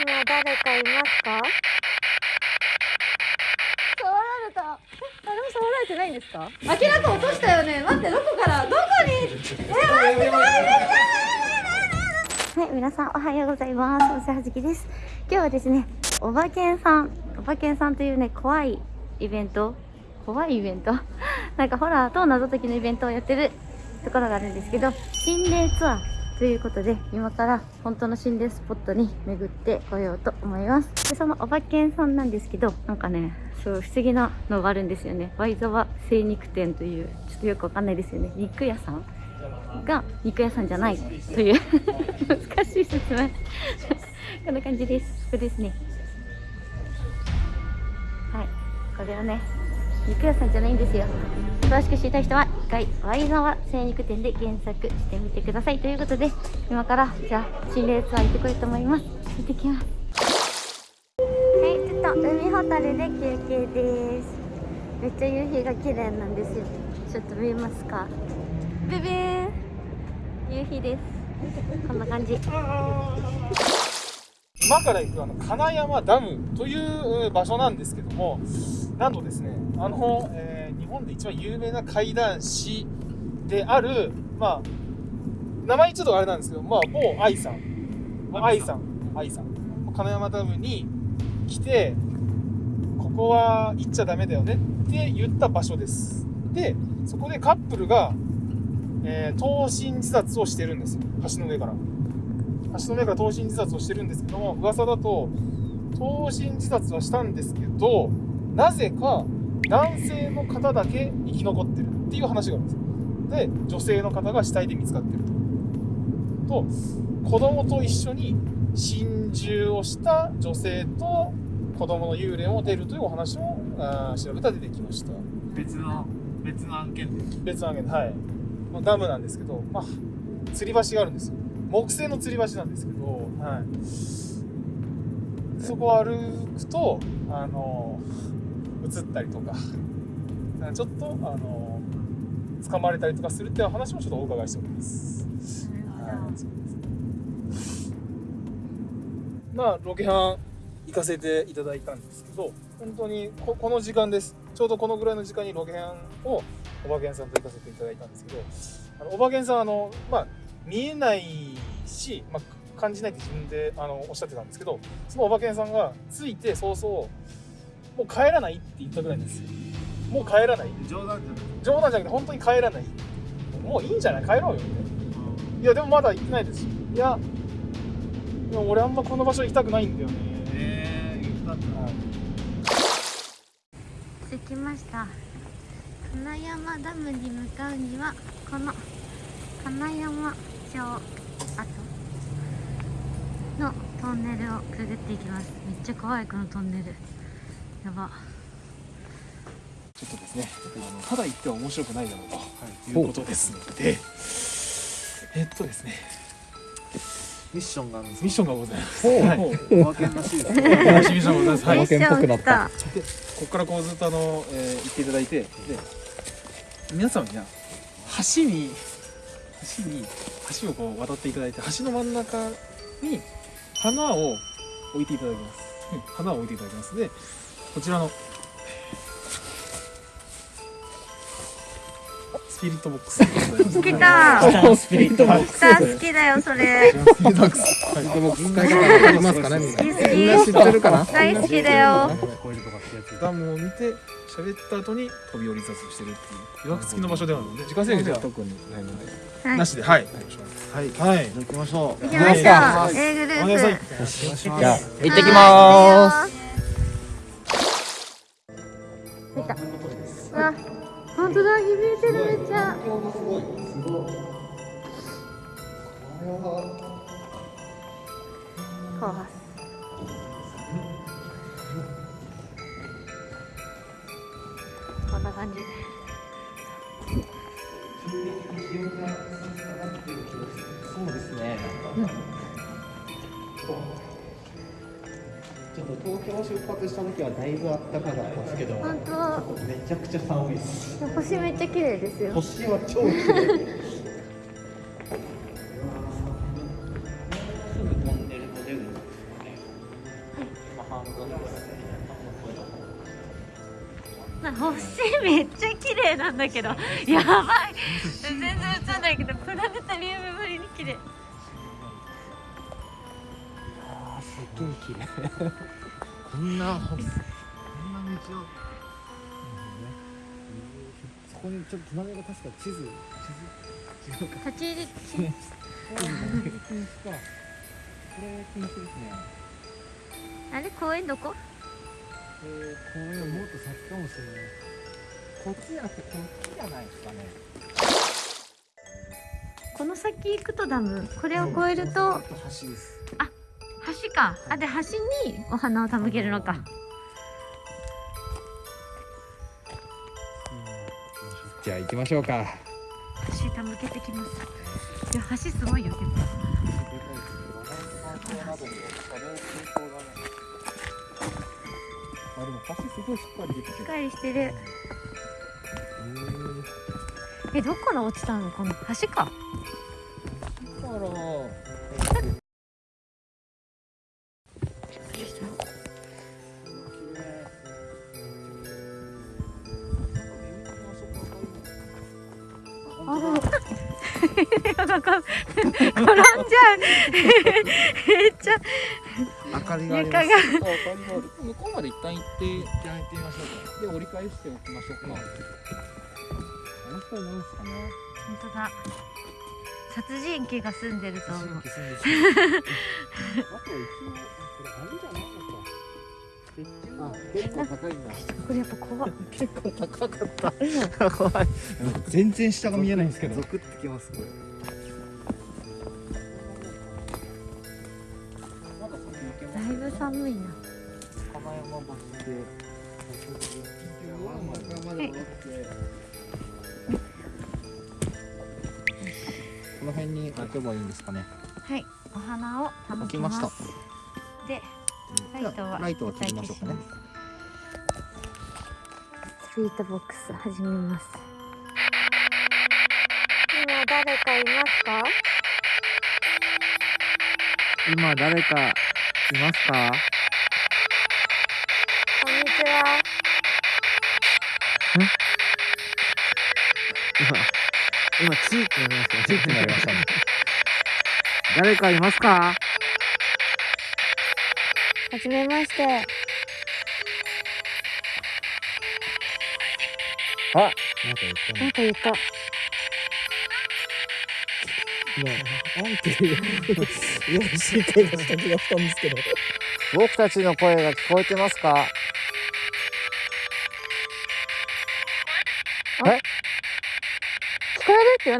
今誰かいますか？触られた。誰も触られてないんですか？明らか落としたよね。待ってどこから？どこに？え待ってこれめっちゃはい、皆さんおはようございます。おはずきです。今日はですね、おばけんさん、おばけんさんというね、怖いイベント、怖いイベント？なんかホラーと謎解きのイベントをやってるところがあるんですけど、心霊ツアーということで、今から本当の心霊スポットに巡ってこようと思います。で、そのおばけんさんなんですけど、なんかね、そう不思議なのがあるんですよね。ワイザワ精肉店という、ちょっとよくわかんないですよね。肉屋さんが肉屋さんじゃないという 難しい説明 こんな感じですここですねはいこれはね肉屋さんじゃないんですよ詳しく知りたい人は回ワイザワ精肉店で検索してみてください。ということで今からじゃあ心霊ツアー行ってこようと思います。行ってきます。はいちょっと海ホタルで休憩です。めっちゃ夕日が綺麗なんですよ。ちょっと見えますか？ベベー。ン夕日です。こんな感じ。今から行くあの金山ダムという場所なんですけどもなんとですねあの、えー日本で一番有名な怪談師であるまあ名前ちょっとあれなんですけどまあ某愛さん。愛さん。愛さん。金山ダムに来てここは行っちゃダメだよねって言った場所です。でそこでカップルが、えー投身自殺をしてるんです。よ橋の上から。橋の上から投身自殺をしてるんですけども噂だと投身自殺はしたんですけどなぜか男性の方だけ生き残ってるっていう話があるんですよ。で女性の方が死体で見つかってるとと子供と一緒に心中をした女性と子供の幽霊も出るというお話もあー調べたら出てきました。別の別の案件で。別の案件ではい、まあ、ダムなんですけど、まあ、吊り橋があるんですよ。木製の吊り橋なんですけど、はい、そこを歩くとあの映ったりとか。ちょっとあの掴まれたりとかするっていう話もちょっとお伺いしております、まあロケハン行かせていただいたんですけど本当にここの時間です。ちょうどこのぐらいの時間にロケハンをおばけんさんと行かせていただいたんですけどあのおばけんさんあの、まあ、見えないし、まあ、感じないって自分であのおっしゃってたんですけどそのおばけんさんが着いて早々もう帰らないって言ったぐらいですよ。もう帰らない。冗談じゃない。冗談じゃなくて本当に帰らない。もういいんじゃない？帰ろうよ。みたいないやでもまだ行ってないですしいやでも俺あんまこの場所行きたくないんだよね。ええ言ったんだ。はい。着きました。金山ダムに向かうにはこの金山町跡のトンネルをくぐっていきます。めっちゃ怖いこのトンネルやば。ちょっとですね、あのただ言っては面白くないだろうとい。うことですので、えっとですね、ミッションがあるんですミッションがございます。おまけらしいですね。ミッションがございます。はい、おまけっぽくここからこうずっとあの、えー行っていただいて、で、皆さんには橋に橋に橋をこう渡っていただいて、橋の真ん中に花を置いていただきます。うん。花を置いていただきます。で、こちらのスピリットボックス。でございます。来 たスピリットボックス。好きだよそれ。スピリットボックス。スピリットボックス。使いますかねみんな好き好き。みんな知ってるかな大好きだよ。こういうとかって。やつダムを見て喋った後に飛び降り自殺してるっていう。予約付きの場所ではあるので。時間制限じゃ特にないので。はいなしで。はい。はい。はい。行きましょう。行きましょう。は A グルお願いしーます。プ行ってきまーすめっちゃこれは。出発した時はだいぶ暖かかったんですけど、本当めちゃくちゃ寒いです。星めっちゃ綺麗ですよ星は超綺麗。すぐトンネルも出るんですよね。な星めっちゃ綺麗なんだけどやばい全然映んないけどプラネタリウムぶりに綺麗すっげえ綺麗こんなこんな道をそこにちょっと隣が確か地図地図立ち入りこれ禁止かこれ禁止ですねあれ公園どこえー、公園もっと先かもしれないこっちじゃなくてこっちじゃないですかねこの先行くとダムこれを越えるとあか。あで橋にお花を手向けるのか。じゃあ行きましょうか。橋手向けてきます。いや橋すごいよでも。あでも橋すごいしっかりできてしっかりしてる。えどこから落ちたの？この橋か。だから？かりがあり床がます向こうまで一旦行ってじゃあ行ってみましょうか。で折り返しておきましょうか。あの人は何ですかね。本当だ。殺人鬼が住んでると思う。あと一応これあれじゃないのか。あ結構高いんだこれやっぱ怖い結構高かった。怖い。全然下が見えないんですけど。ゾクってきますこれこの辺に置けばいいんですかね。はい。お花を置きました。すでライトはライトは切りましょうかね。スイートボックス始めます。今誰かいますか？今誰かいますか？今今チーってなりましたねチーってなりましたね。誰かいますか？はじめまして。あなんか言ったね。なんか言った。今なんていうよろしい声がした気がしたんですけど。僕たちの声が聞こえてますか？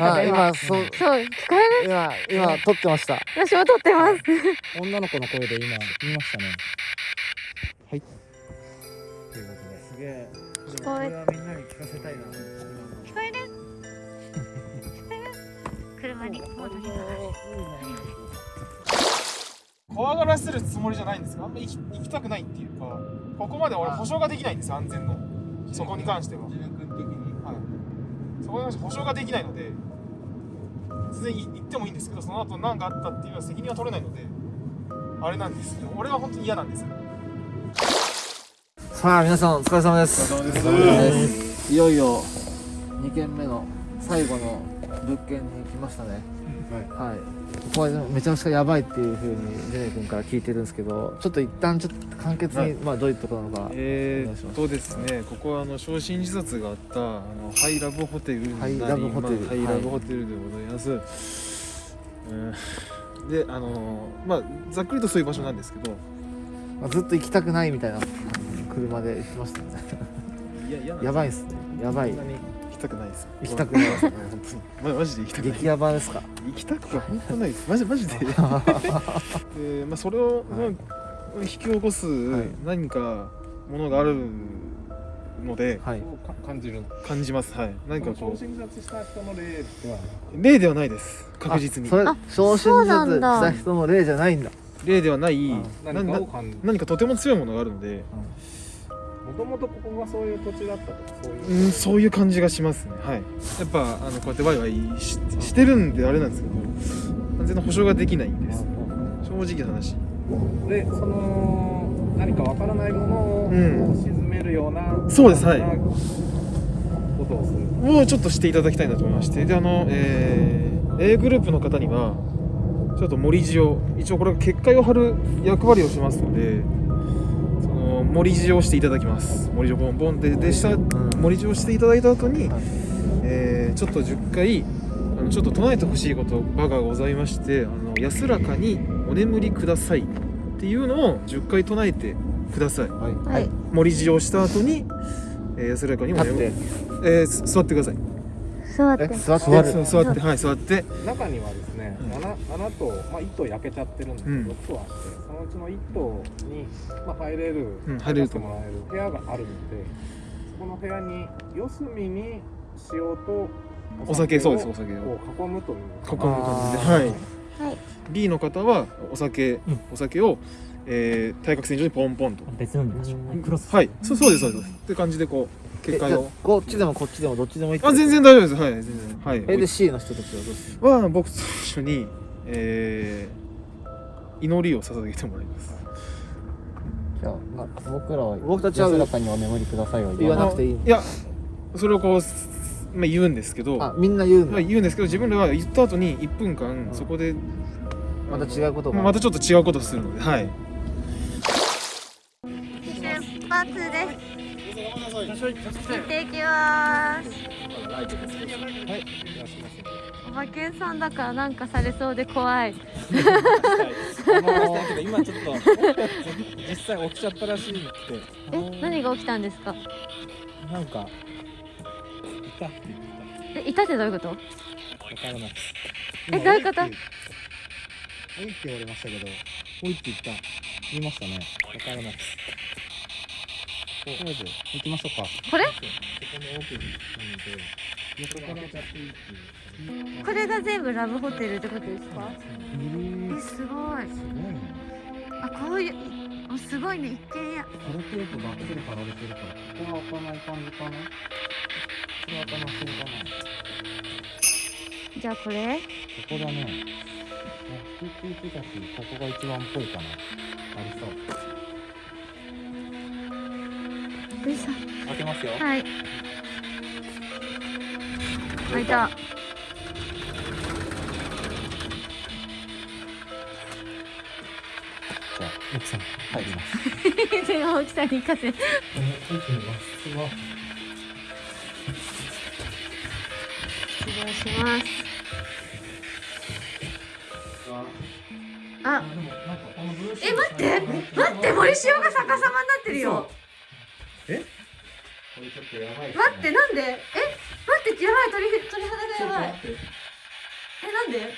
こえるって言わなかったあ今今そう。そう聞こえる今今撮ってました。私も撮ってます。女の子の声で今言いましたね。はい。ということで。すげえ。聞こえ。これはみんなに聞かせたいな。聞こえる？聞こえる？車に。戻ります怖がらせるつもりじゃないんですがあんま行き行きたくないっていうかここまで俺保証ができないんですよ安全の。そこに関してはこに関して保証ができないので全然い行ってもいいんですけどその後何かあったっていうのは責任は取れないのであれなんです。けど俺は本当に嫌なんですよ。さあ皆さんお疲れ様です。お疲れ様です。いよいよ2軒目の最後の物件に来ましたね。はい、ここはめちゃくちゃやばいっていうふうにジェネ君から聞いてるんですけどちょっと一旦ちょっと簡潔に、はい。まあどういうところなのかえお願いします。ーっとですね、ここはあの焼身自殺があったあのハイラブホテルになりハイラブホテルまあハイラブホテルでございます。うんで、あのまあざっくりとそういう場所なんですけど、まあずっと行きたくないみたいな車で行ってましたよね。いややばいっすね。やばいきたくないです。行きたくないですね本 まマジで行きたくない。当に激ヤバですか？行きたくは本当ないです。マジマジで。で、まあそれを、まあ引き起こすはい。何かものがあるのではい。感じる感じます。はい。何かこう。自殺した人の例では。例ではないです。確実に。あそれあ昇進した人の例じゃないんだ。例ではない。何か何かとても強いものがあるので、もともとここがそういう土地だったとかそういう。うん、そういう感じがしますね。はい。やっぱあのこうやってワイワイししてるんであれなんですけど完全な保証ができないんです。正直な話。でその何かわからないものを沈めるような、そうですはい。なことをする。をちょっとしていただきたいなと思いまして。であの、えー A グループの方にはちょっと盛り地を一応これは結界を張る役割をしますので盛り地をしていただきます。盛り地をボンボンででした。盛り地をしていただいた後に、えーちょっと10回あのちょっと唱えてほしいこと場がございましてあの安らかにお眠りくださいっていうのを10回唱えてください。はい。はい。盛り地をした後に、えー安らかにお立って。眠りえーす座ってください。座って。え座って。座って。座って。はい座って。中にはですね、うん。穴穴と、まあ、1頭焼けちゃってるんですけど、うん。6頭あってそのうちの1頭に、まあ、入れる、うん入れてもらえる部屋があるのでそこの部屋に四隅に塩とお酒そうですをお酒を。囲むという囲む感じではい。はい。B の方はお酒、お酒を、えー、対角線上にポンポンと。別なんでしょクロス。はい。そうそうですそうです。って感じでこう結えじゃあ界をこっちでもこっちでもどっちでもいいあ全然大丈夫です。はい全然。はい。えで C の人たちはどうする？は僕と一緒に、えー、祈りを捧げてもらいます。じゃあな僕らは僕たちは安らかにお眠りくださいは言わなくていいいやそれをこう、まあ、言うんですけど。あみんな言うまあ、言うんですけど自分らは言った後に1分間そこで、また違うことが？またちょっと違うことするのではい。出発です行っていきます。おばけんさんだからなんかされそうで怖い。今ちょっと実際起きちゃったらしいってえ何が起きたんですか？なんかいたって言ってえいたってどういうこと？たわからない。えどういうこと？おいって言われましたけどおいって言った。言いましたね。わからないとりあえず行きましょうか。これ？そこれが全部ラブホテルってことですか？ええすごい。すごいねあこういうあすごいね。一軒家。これテープばっかり貼られてるからここは開かない感じかな？これは開かなそうかなじゃあこれ？ここだね。ラッキーって言ってたし、ここが一番っぽいかな。ありそう。よいしょ開けますよ。はい開いたじゃあ、奥さん、入ります。それが大きさに行かせ入ってみます。失礼しますあえ待って待って森塩が逆さまになってるよこれちょっとやばいですね待ってなんで？え？待ってやばい鳥鳥肌がやばい。えなんで？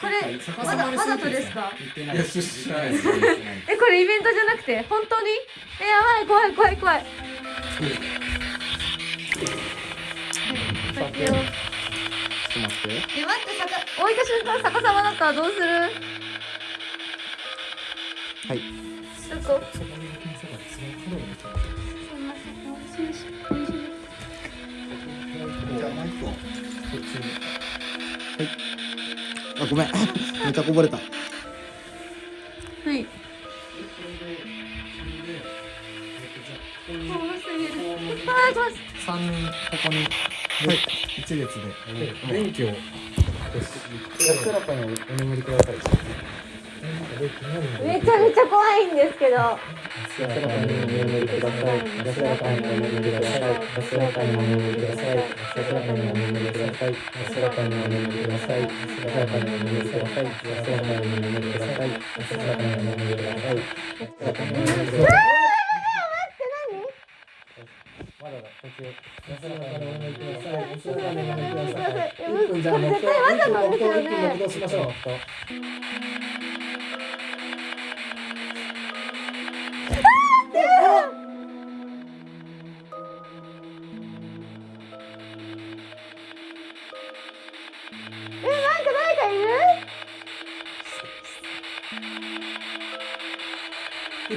これわざわざとですか？えこれイベントじゃなくて本当に？えやばい怖い怖い怖い。はいよちょっと待って。え待って逆置いた瞬間逆さまだったらどうする？はい。ちょっとにはい。あごめん。めちゃこぼれた。はい。三人ここに。はい。一列で。電気を。消す。やったらかお。眠りください。めちゃめちゃ怖いんですけど。安らかにお眠りください。安らかにお眠りください。安らかにお眠りください。安らかにお眠りください。安らかにお眠りください。安らかにお眠りください。安らかにお眠りください。安らかにお眠りください。安らかにお眠りください。まだだ、こっち。安らかにお眠りください。安らかにお眠りください。一分じゃあ目標。絶対わざとですよね一分目標しましょう。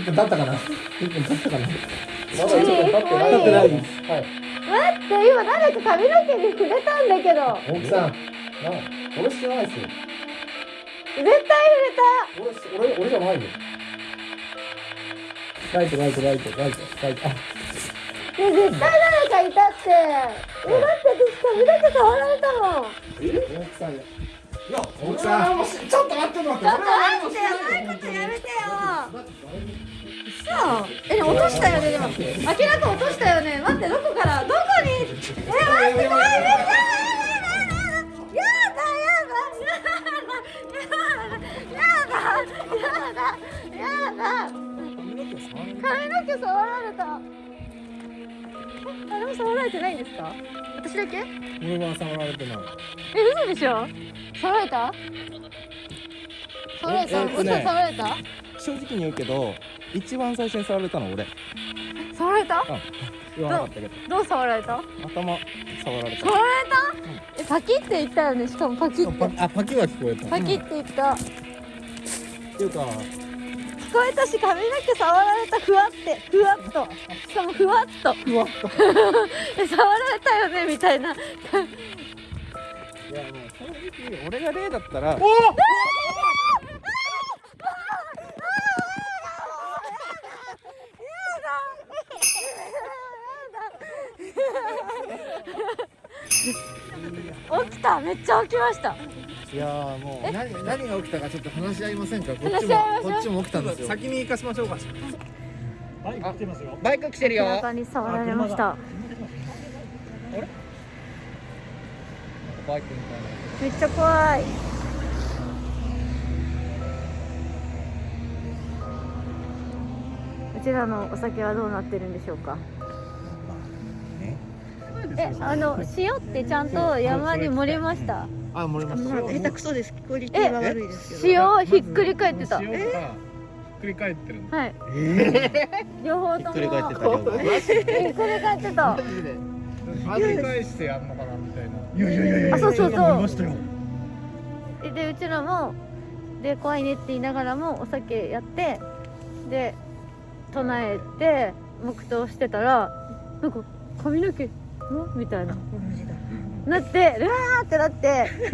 分経ったかな？一分経ったかな？まだ何一分経ってない。経ってない。はい。待って今誰か髪の毛に触れたんだけど大木さん。な、俺知らないですよ。絶対触れた俺、俺、俺じゃないよ。ライトライトライトライトライトあえ絶対誰かいたってえだって私髪の毛触られたもん大木さんや奥さんちょっと待って待ってちょっと待ってやばいことやめてよそう。え落としたよねでも。明らか落としたよね。待ってどこから？どこに？え待って待ってやだやだやだ髪の毛触られた。誰も触られてないんですか？私だけ？俺は触られてない。え嘘でしょ？触られた？触られた？嘘ええっとね触られた正直に言うけど一番最初に触られたの俺。触られた？言わなかったけど。どう触られた？頭触られた。触られた？えパキって言ったよね？しかもパキって。パあパキは聞こえた。パキって言った。っていうか聞こえたし髪の毛触られた。ふわって。ふわっと。しかもふわっと。ふわっと。え触られたよね？みたいな。いやもう正直俺が例だったら起めっちゃ起きました。いやーもう何何が起きたかちょっと話し合いませんか？こっ話ちし合いましょう。もこっちも起きたんですよ。先に行かしましょうか。バイク来てますよバイク来てるよ。背中に触られました。バイクみたいなめっちゃ怖い。うちらのお酒はどうなってるんでしょうか？えあの塩ってちゃんと山に盛りました？あ盛りました。下手くそです。クオリティは悪いですけど。塩ひっくり返ってた。ひっくり返ってるはい。両方とも。ひっくり返ってたひっくり返ってたひっくり返してやんのかなみたいな。いやいやいやあそうそうそう。ででうちらもで怖いねって言いながらもお酒やってで唱えて黙祷してたらなんか髪の毛んみたいな。なってうわーってなって で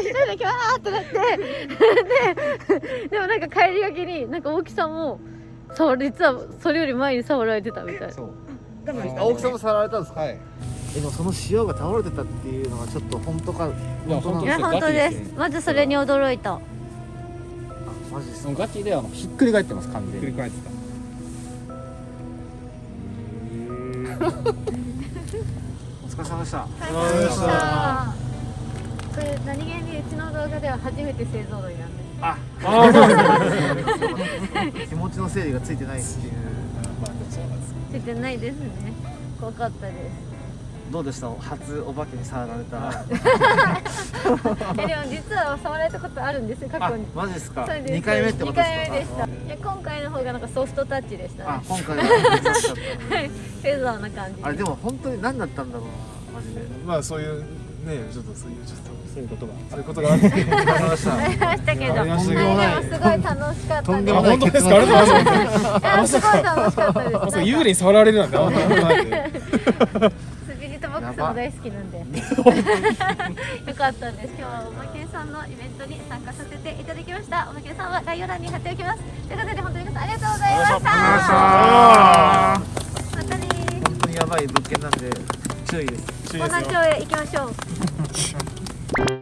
一人でキャーってなって ででもなんか帰りがけになんか大木さんも実はそれより前に触られてたみたい。そう。青木さんも触られたんですか？はい。えでもその塩が倒れてたっていうのがちょっと本当かいや本当なんいやですか本当です。まずそれに驚いた。あマジですか？ガチであのひっくり返ってます完ひっ全にくり返ってた お疲れ様でした。さあそれ何気にうちの動画では初めて製造類なんです。気持ちの整理がついてないっていう。ついてないですね。怖かったですどうでした？初お化けに触られた。えでも実は触られたことあるんですよ過去に。マジですか？で二回目ってことですか？二回目でした。いや今回の方がなんかソフトタッチでしたね。あ今回はフェザーな感じあれでも本当に何だったんだろうなマジで。まあそういうねちょっとそういうちょっとそういうことが。そういうことがあって。ありました。けど。ありましたけど。はい。でもすごい楽しかったとんでもない。本当ですかありがとうござい。ますすごい楽しかったです。幽霊に触られるなんてあんまりないも大好きなんで。よかったです。今日はおまけんさんのイベントに参加させていただきました。おまけんさんは概要欄に貼っておきます。ということで本当に皆さんありがとうございました。またね本当にやばい物件なんで注意です。注意ですよ。ー。町へ行きましょう